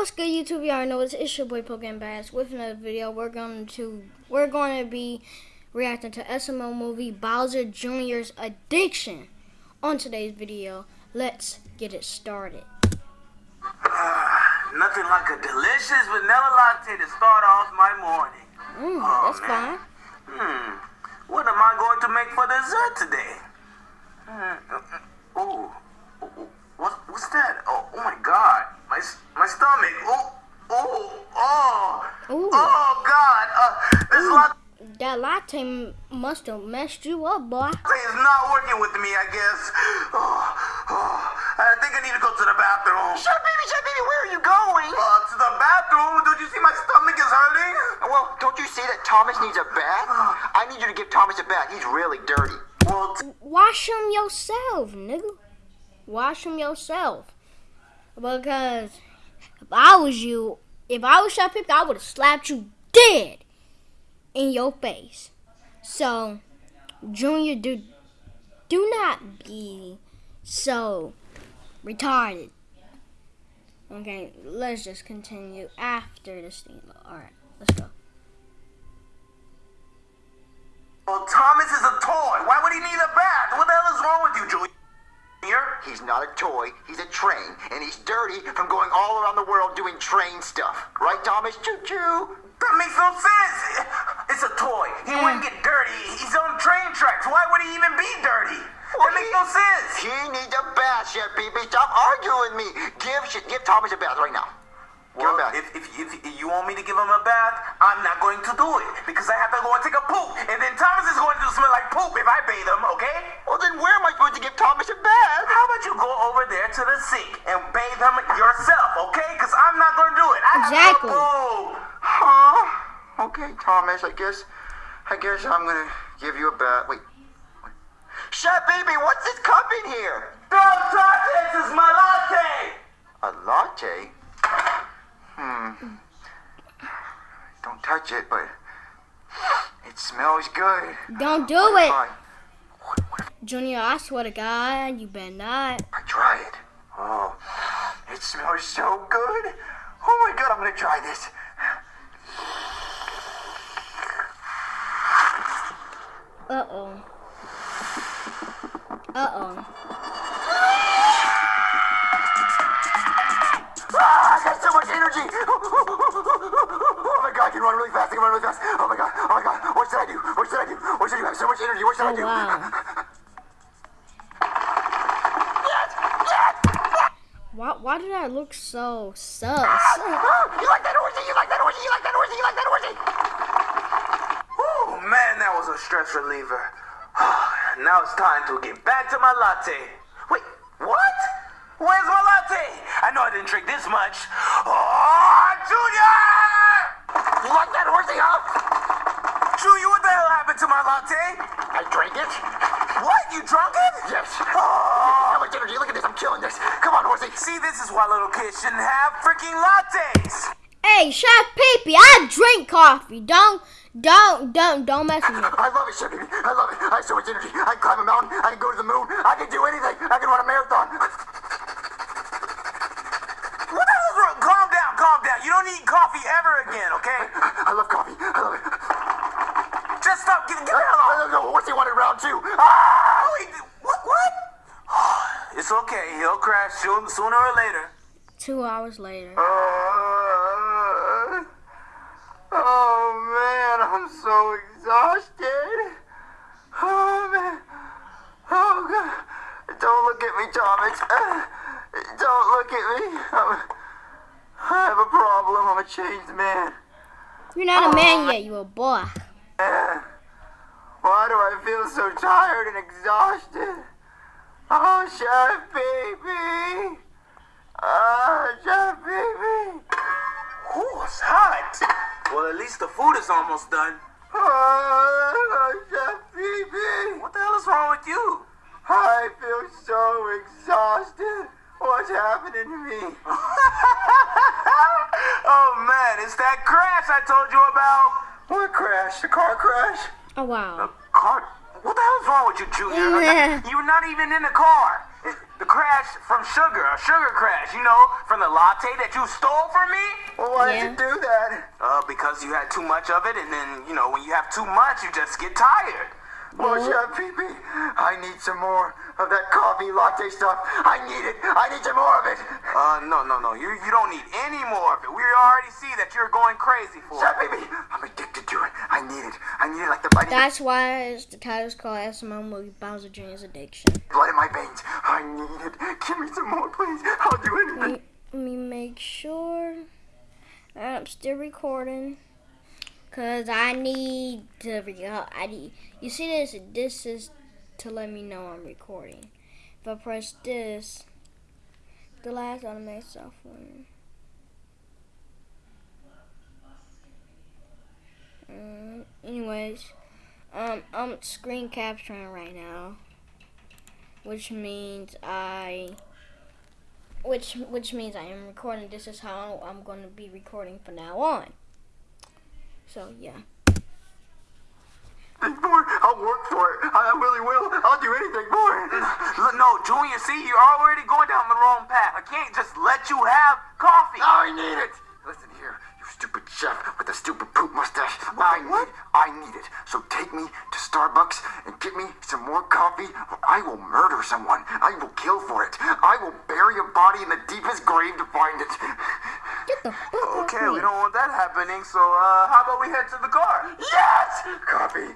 what's good YouTube? Y'all know it's, it's your boy Pokemon Bass. With another video, we're going to we're going to be reacting to SML movie Bowser Jr.'s Addiction. On today's video, let's get it started. Uh, nothing like a delicious vanilla latte to start off my morning. Mm, oh, that's man. fine. Hmm. What am I going to make for dessert today? Hmm. Ooh. What, what's that? Oh, oh my God. My, my stomach. Oh, oh, oh. Ooh. Oh, God. Uh, this Ooh. latte. That must have messed you up, boy. It's not working with me, I guess. Oh, oh. I think I need to go to the bathroom. Shut baby, shut baby. Where are you going? Uh, to the bathroom. Don't you see my stomach is hurting? Well, don't you see that Thomas needs a bath? I need you to give Thomas a bath. He's really dirty. Well, wash him yourself, nigga. Wash him yourself. Because if I was you, if I was Shot Pip, I would have slapped you dead in your face. So, Junior, do do not be so retarded. Okay, let's just continue after this thing. Alright, let's go. Well, Thomas is a toy. Why would he need a bath? What the hell is wrong with you, Julie? He's not a toy, he's a train, and he's dirty from going all around the world doing train stuff. Right, Thomas? Choo-choo! That makes no sense! It's a toy. He mm. wouldn't get dirty. He's on train tracks. Why would he even be dirty? Well, that makes no sense. He needs a bath, Chef Pee Stop arguing with me. Give, give Thomas a bath right now. Well, if, if, if, if, you want me to give him a bath, I'm not going to do it because I have to go and take a poop, and then Thomas is going to smell like poop if I bathe him. Okay? Well, then where am I supposed to give Thomas a bath? How about you go over there to the sink and bathe him yourself? Okay? Because I'm not going to do it. I exactly. Huh? Okay, Thomas. I guess. I guess I'm gonna give you a bath. Wait. wait. Chef baby, what's this cup in here? Don't touch it! This is my latte! A latte? Hmm. Don't touch it, but it smells good. Don't do it. Junior, I swear to God, you better not. I try it. Oh, it smells so good. Oh my God, I'm gonna try this. Uh-oh. Uh-oh. Ah, I got so much energy. Oh my god, I can run really fast. I can run really fast. Oh my god. Oh my god. What should I do? What should I do? What should I do? I have so much energy. What should oh, I do? Wow. Why, why did I look so sus? Ah, ah, you like that horsey? You like that horsey? You like that horsey? You like that horsey? Oh man, that was a stress reliever. now it's time to get back to my latte. Wait, what? Where's my latte? I know I didn't drink this much. Oh, Junior! You like that horsey, huh? Junior, what the hell happened to my latte? I drank it. What? You drunk it? Yes. Oh. How much energy? Look at this. I'm killing this. Come on, horsey. See, this is why little kids shouldn't have freaking lattes. Hey, Chef Peepee, I drink coffee. Don't, don't, don't, don't mess with me. I love it, Chef Peepee. I love it. I have so much energy. I can climb a mountain. I can go to the moon. I can do anything. I can run a marathon. Calm down, calm down. You don't need coffee ever again, okay? I love coffee. I love it. Just stop. Get, get the hell off. No, what's he wanted round two? Ah! Wait, what? What? it's okay. He'll crash soon, sooner or later. Two hours later. Uh, oh, man. I'm so exhausted. Oh, man. Oh, God. Don't look at me, Thomas. Uh, don't look at me. I'm I have a problem. I'm a changed man. You're not a man yet. You're a boy. Why do I feel so tired and exhausted? Oh, chef baby. Oh, chef baby. Who's hot. Well, at least the food is almost done. Oh, chef. What the hell is wrong with you? I feel so exhausted. What's happening to me? oh man, it's that crash I told you about. What crash? The car crash? Oh wow. The car? What the hell hell's wrong with you, Junior? You're not even in the car. The crash from sugar, a sugar crash, you know, from the latte that you stole from me? Well, why Yeah. did you do that? Uh, because you had too much of it, and then, you know, when you have too much, you just get tired. Well, Chef Pee Pee, I need some more of that coffee latte stuff. I need it. I need some more of it. Uh, no, no, no, you, you don't need any more of it. We already see that you're going crazy for Chef it. Pee Pee, I'm addicted to it. I need it. I need it like the blood, That's why it's- the title's called SML movie Bowser Jr.'s Addiction. blood in my veins. I need it. Give me some more, please. I'll do anything. Let me make sure I'm still recording. Cause I need to I need you see this this is to let me know I'm recording. If I press this, the last automatic software. Um, anyways, um, I'm screen capturing right now, which means I which which means I am recording. This is how I'm going to be recording from now on. So yeah. More. I'll work for it. I really will. I'll do anything for it. No, Junior, see, you're already going down the wrong path. I can't just let you have coffee. I need it. Listen here, you stupid chef with the stupid poop mustache. I need, I need it. So take me to Starbucks and get me some more coffee, or I will murder someone. I will kill for it. I will bury a body in the deepest grave to find it. Get the fuck off Okay, me. we don't want that happening, so, uh, how about we head to the car? Yes, coffee.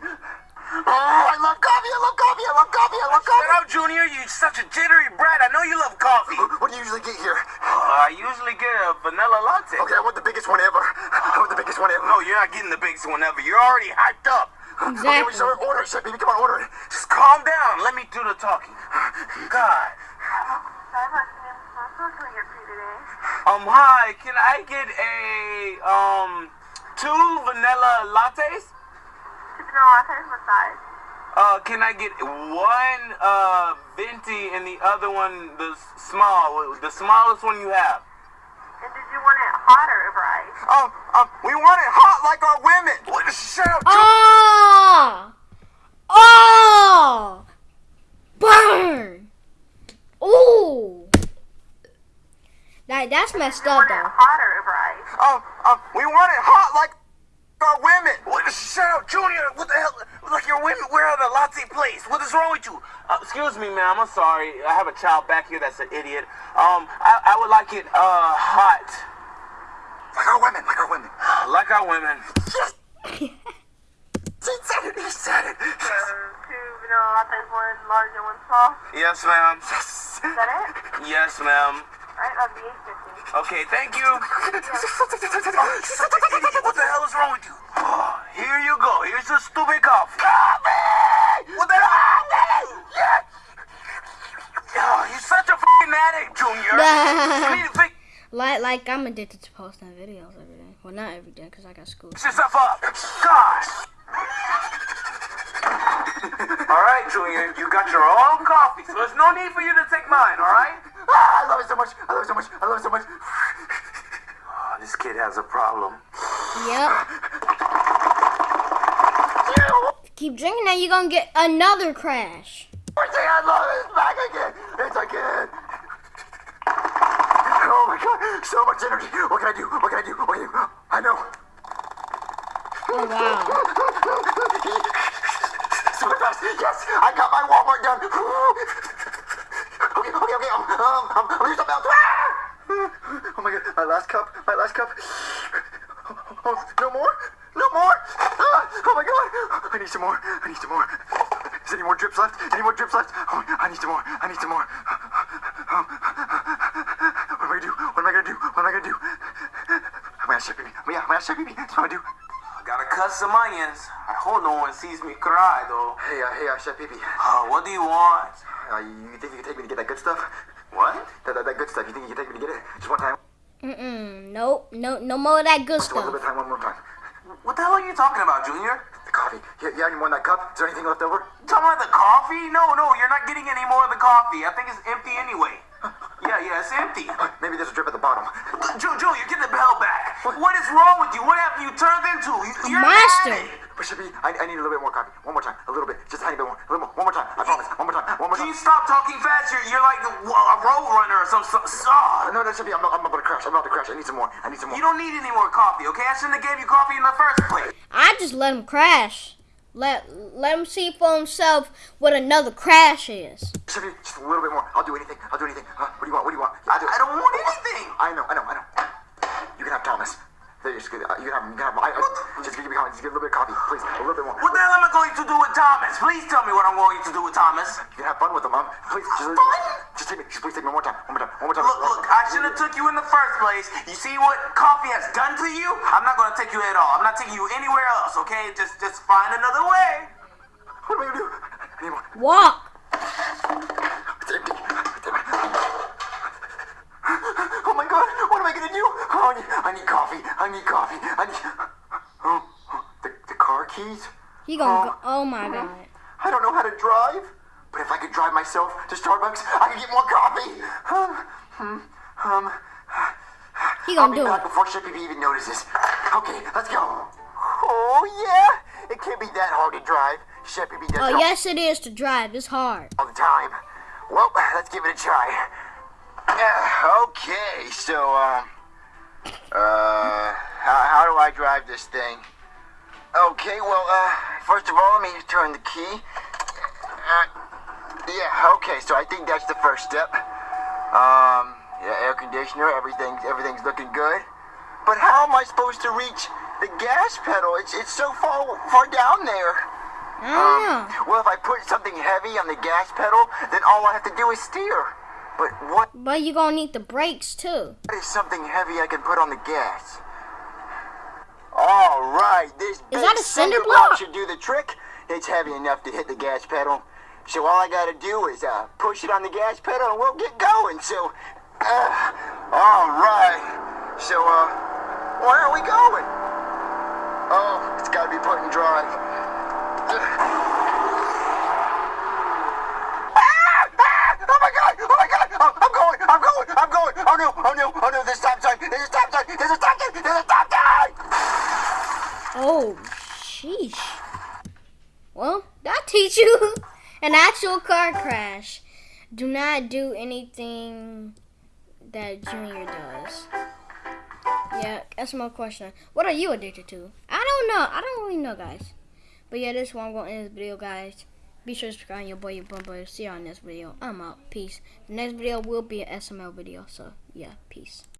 Oh, I love coffee. I love coffee. I love coffee. I love Shut up, Junior, you such a jittery brat. I know you love coffee. What do you usually get here? Uh, I usually get a vanilla latte. Okay, I want the biggest one ever. I want the biggest one ever. No, you're not getting the biggest one ever. You're already hyped up. Okay, we Exactly. order it. Baby, come on, order it. Just calm down. Let me do the talking. God. Starbucks, ma'am. What can we get for you today? Um, hi. Can I get a, um, two vanilla lattes? Two vanilla lattes, what size? Uh, can I get one, uh, venti and the other one, the small, the smallest one you have? And did you want it hot or over ice? Um, um, we want it hot like our women. What? Shut up. Oh! Oh! Burn! Ooh! That that's messed up Want it though. hot or over ice? Um, um, we want it hot like our women. What? Shut up, Junior. What the hell? Like your women, where are the latte place? What is wrong with you? Uh, excuse me, ma'am. I'm sorry. I have a child back here that's an idiot. Um, I, I would like it, uh, hot. Like our women, like our women. Like our women. Yes. he said it. He said it. Two vanilla lattes, one large and one small. Yes, ma'am. Yes. Is that it? Yes, ma'am. Alright, that'll be eight fifty. Okay, thank you. What the hell is wrong with you? Here you go. Here's the stupid coffee. What the hell? Yes. Oh, you're such a fucking addict, Junior. you need to fix like like I'm addicted to posting videos every day. Well, not every day because I got school. yourself up. Gosh. all right, Junior. You got your own coffee, so there's no need for you to take mine. All right? Ah, I love it so much. I love it so much. I love it so much. Oh, this kid has a problem. Yep. Keep drinking that, you're gonna get another crash. Everything I love is back again. It's again. Oh my god, so much energy. What can I do? What can I do? What can I do? I know. Oh wow. Super fast. Yes, I got my Walmart done. Okay, okay, okay. Um, um, um, I'm gonna something else. Ah! Oh my god, my last cup. My last cup. Oh. No more? Ah, oh my god. I need some more. I need some more. Is there any more drips left? Any more drips left? Oh, I need some more. I need some more. Um, what am I gonna do? What am I gonna do? What am I gonna do? I'm gonna ship baby. Yeah, I'm gonna ship baby. That's what I'm gonna do. Gotta cut some onions. I hope no one sees me cry, though. Hey, uh, hey, uh, Chef Pee Pee. Uh, what do you want? Uh, you think you can take me to get that good stuff? What? That, that, that good stuff. You think you can take me to get it? Just one time? Mm-mm. Nope. No. No more of that good Just one stuff. little time. One more time. What the hell are you talking about, Junior? The coffee. You, you have any more in that cup? Is there anything left over? Talking about the coffee? No, no, you're not getting any more of the coffee. I think it's empty anyway. Yeah, yeah, it's empty. Maybe there's a drip at the bottom. Ju- Junior, get the bell back. What is wrong with you? What have you turned into? You- You're an monster. addict. But should be. I, I need a little bit more coffee. One more time. A little bit. Just a tiny bit more. A little more. One more time. I promise. One more time. One more more Can you stop talking fast? You're, you're like a road runner or some. some oh. No, that should be. I'm, I'm about to crash. I'm about to crash. I need some more. I need some more. You don't need any more coffee, okay? I shouldn't have gave you coffee in the first place. I just let him crash. Let let him see for himself what another crash is. Should just a little bit more. I'll do anything. I'll do anything. Huh? What do you want? What do you want? I'll do I don't want anything. I know. I know. I know. You can have Thomas. There, just, get- uh, you can have. You can have. I, I, just give me Just give a little bit of coffee, please. A little bit more. What the hell am I going to do with Thomas? Please tell me what I'm going to do with Thomas. You can have fun with him, Mom. Please, just, Fun? just take me. Just please take me one more time. One more time. One more time. Look, look, I should have took you in the first place. You see what coffee has done to you? I'm not gonna take you at all. I'm not taking you anywhere else, okay? Just just find another way. What am I gonna do? I need more. Walk. It's empty. Damn it. Oh my God! What am I gonna do? Oh, I need, I need coffee. I need coffee. I need. Oh, oh, the, the car keys. He gonna go. Oh my god. I don't know how to drive, but if I could drive myself to Starbucks, I could get more coffee. Um, hmm, um, He gonna I'll be do back it. before Shippy even notices. Okay, let's go. Oh yeah, it can't be that hard to drive. Shippy does Oh yes, it is to drive. It's hard. all the time. Well, let's give it a try. Uh, okay, so um, uh, how, how do I drive this thing? Okay, well, uh, first of all, let me turn the key. Uh, yeah, okay, so I think that's the first step. Um, yeah, air conditioner, everything, everything's looking good. But how am I supposed to reach the gas pedal? It's it's so far far down there. I don't. Well, if I put something heavy on the gas pedal, then all I have to do is steer. But what But you gonna need the brakes too. is something heavy I can put on the gas? All right, this big that a cinder cinder block? should do the trick. It's heavy enough to hit the gas pedal. So all I gotta do is uh, push it on the gas pedal and we'll get going. So, uh, all right. So, uh, where are we going? Oh, it's gotta be put in drive. Ah! Ah! Oh my god! Oh my god! Oh, I'm going! I'm going! I'm going! Oh no! Oh no! Oh no! There's a stop sign! There's a stop sign! There's a stop sign! There's a stop sign! Oh, sheesh. Well, that teach you an actual car crash. Do not do anything that Junior does. Yeah, that's my question. What are you addicted to? I don't know. I don't really know, guys. But yeah, this going to end this video, guys. Be sure to subscribe your boy, your bum boy. See you on this video. I'm out. Peace. The next video will be an SML video. So, yeah, peace.